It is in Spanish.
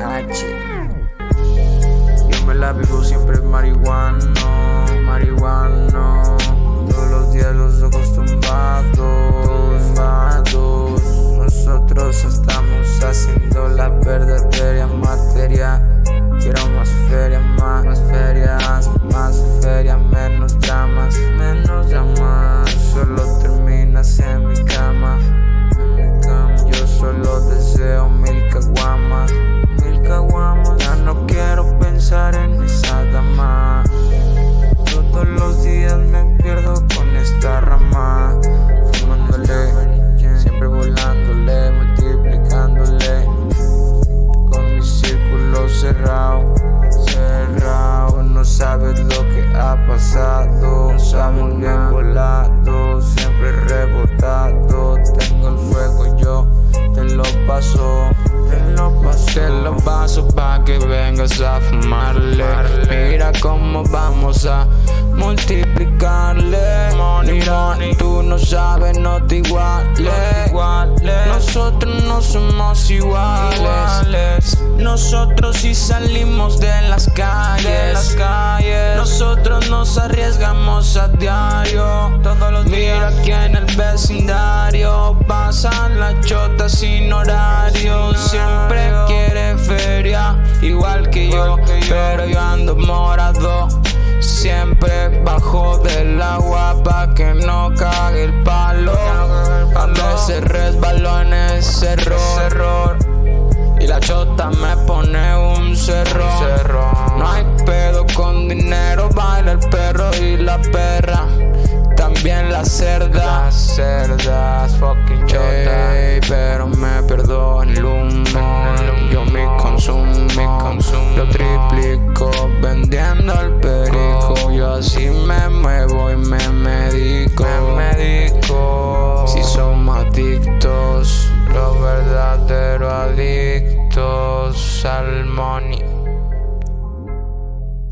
Yo me la vivo siempre marihuano, marihuano. Todos los días los ojos tumbados. Nosotros estamos haciendo la verdadera materia. Quiero más feria, más, más ferias, paso pa' que vengas a fumarle. Mira cómo vamos a multiplicarle. Mira, tú no sabes, no te iguales. Nosotros no somos iguales. Nosotros sí salimos de las calles. Nosotros nos arriesgamos a diario. Todos los Mira aquí en el vecindario pasan igual que yo, pero yo ando morado. Siempre bajo del agua pa' que no cague el palo. A veces resbaló en ese error. Y la chota me pone un cerro. No hay pedo con dinero, baila el perro y la perra. También la cerda. Las cerdas, fucking chota. salmoni.